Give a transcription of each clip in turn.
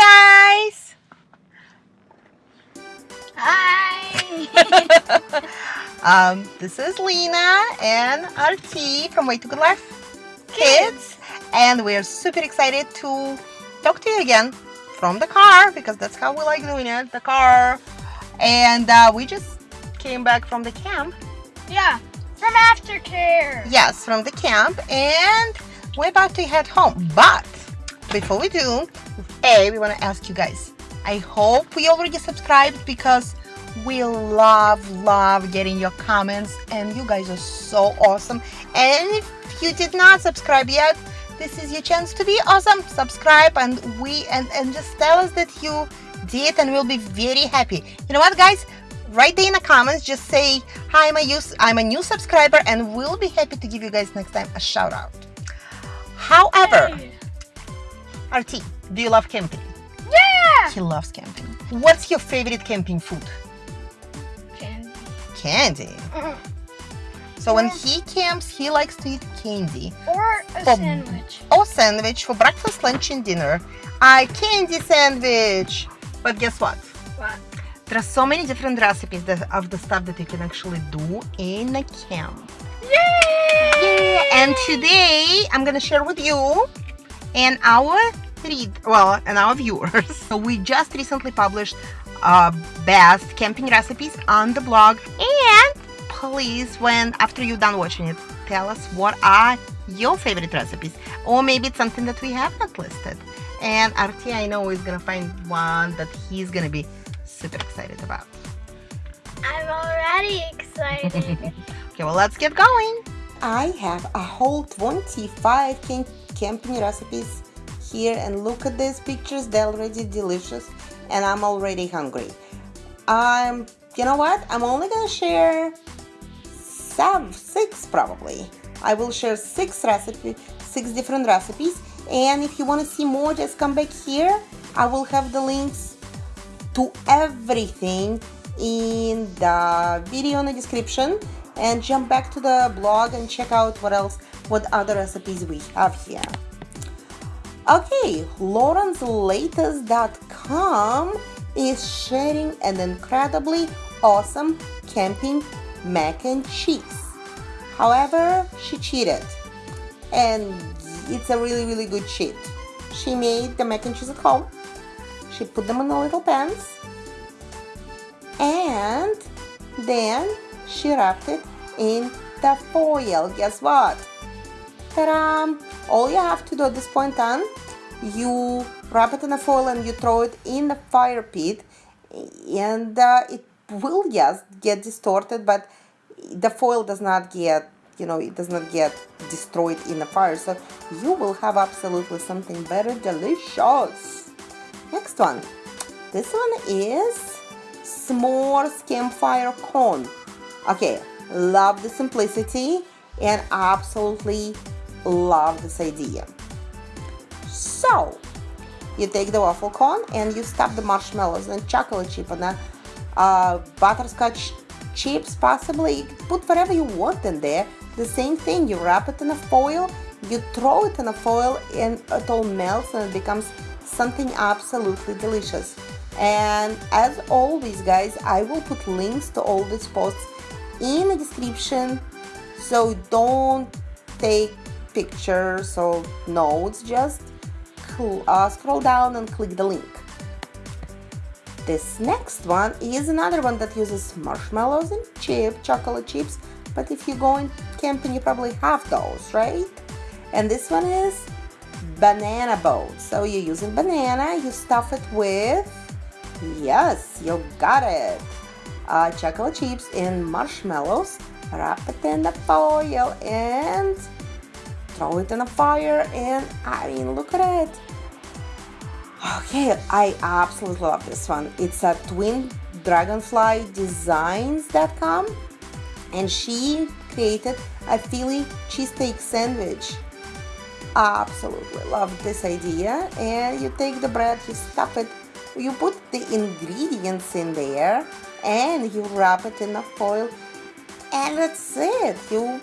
guys! Hi! um, this is Lena and RT from Way to Good Life Kids, and we're super excited to talk to you again from the car because that's how we like doing it, the car. And uh, we just came back from the camp. Yeah, from aftercare. Yes, from the camp, and we're about to head home. But before we do, A, we want to ask you guys. I hope we already subscribed because we love, love getting your comments, and you guys are so awesome. And if you did not subscribe yet, this is your chance to be awesome. Subscribe and we and, and just tell us that you did and we'll be very happy. You know what guys? Write there in the comments, just say, hi, I'm a, use, I'm a new subscriber and we'll be happy to give you guys next time a shout out. However, Hey. RT, do you love camping? Yeah! He loves camping. What's your favorite camping food? Candy. Candy. Mm. So when he camps, he likes to eat candy Or a Oh. sandwich. or sandwich for breakfast, lunch, and dinner. A candy sandwich. But guess what? What? There are so many different recipes that, of the stuff that you can actually do in a camp. Yay! Yay! And today I'm gonna share with you and our read well and our viewers. So we just recently published uh, best camping recipes on the blog. And please, when after you're done watching it, tell us what are your favorite recipes, or maybe it's something that we have not listed. And RT, I know is gonna find one that he's gonna be super excited about. I'm already excited. Okay, well let's get going. I have a whole 25 camp camping recipes here and look at these pictures, they're already delicious and I'm already hungry. Um, you know what? I'm only gonna share seven, six probably. I will share six recipes, six different recipes and if you want to see more just come back here. I will have the links to everything in the video in the description and jump back to the blog and check out what else what other recipes we have here. Okay lawrencelatest.com is sharing an incredibly awesome camping mac and cheese. However she cheated. And it's a really really good cheat she made the mac and cheese at home. She put them in the little pans. And then she wrapped it in the foil. Guess what? Ta-da! All you have to do at this point on, you wrap it in a foil and you throw it in the fire pit and uh, it will yes get distorted but the foil does not get you know it does not get destroyed in the fire so you will have absolutely something very delicious. Next one. This one is s'mores campfire cone. Okay love the simplicity and absolutely love this idea. So you take the waffle cone and you stuff the marshmallows and chocolate chip and uh, butterscotch chips possibly. Put whatever you want in there the same thing. You wrap it in a foil you throw it in a foil and it all melts and it becomes something absolutely delicious. And as always guys i will put links to all these posts in the description. So don't take pictures or notes just uh, scroll down and click the link. This next one is another one that uses marshmallows and chip chocolate chips but if you're going camping you probably have those right? And this one is banana boat. So you're using banana you stuff it with yes you got it. Uh, chocolate chips and marshmallows wrap it in the foil and throw it in a fire and I mean look at it. Okay I absolutely love this one. It's a twin dragonfly designs.com and she created a Philly cheesesteak sandwich. Absolutely love this idea and you take the bread you stuff it you put the ingredients in there and you wrap it in a foil and that's it. You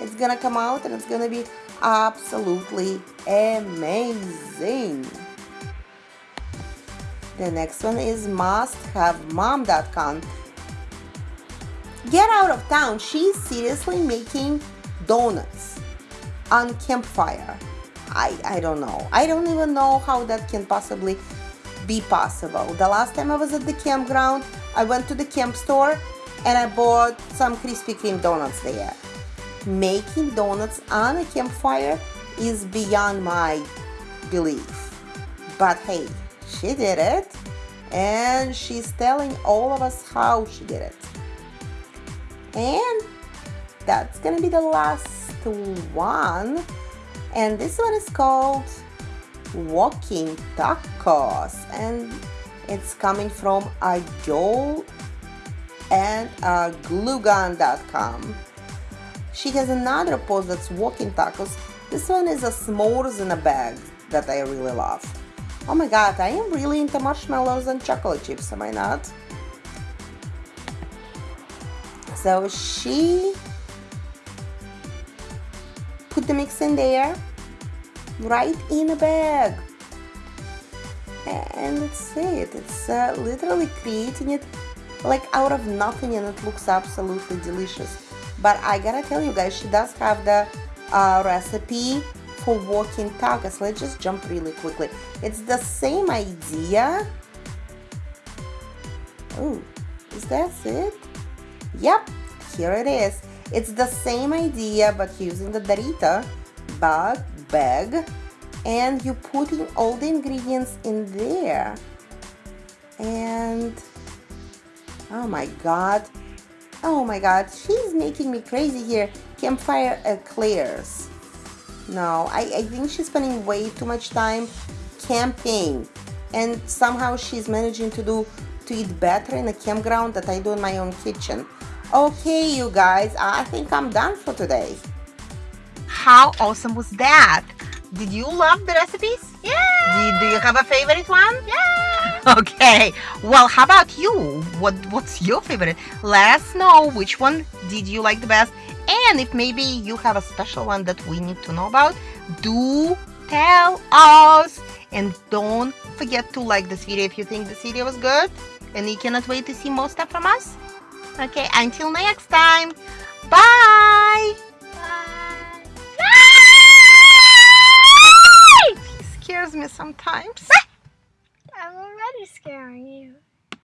it's gonna come out and it's gonna be absolutely amazing The next one is musthavemom.com. Get out of town. She's seriously making donuts on campfire. I, I don't know. I don't even know how that can possibly be possible. The last time I was at the campground, I went to the camp store and I bought some Krispy Kreme donuts there. Making donuts on a campfire is beyond my belief. But hey, she did it and she's telling all of us how she did it. And that's gonna be the last one. And this one is called Walking Tacos and it's coming from Ajol and uh, gluegun.com. She has another post that's walking tacos. This one is a s'mores in a bag that I really love. Oh my god, I am really into marshmallows and chocolate chips, am I not? So she put the mix in there, right in a bag. And that's it. It's uh, literally creating it like out of nothing and it looks absolutely delicious. But I gotta tell you guys, she does have the uh, recipe for walking tacos. Let's just jump really quickly. It's the same idea. Oh, is that it? Yep, here it is. It's the same idea but using the Dorito bag, bag and you putting all the ingredients in there and oh my god oh my god she's making me crazy here. Campfire eclairs. No I, I think she's spending way too much time camping. And somehow she's managing to do to eat better in a campground that I do in my own kitchen. Okay you guys I think I'm done for today. How awesome was that? Did you love the recipes? Yeah. do, do you have a favorite one? Yeah. okay well how about you? What what's your favorite? Let us know which one did you like the best and if maybe you have a special one that we need to know about do tell us. And don't forget to like this video if you think this video was good and you cannot wait to see more stuff from us. Okay until next time bye! Bye. he scares me sometimes. I'm already scaring you.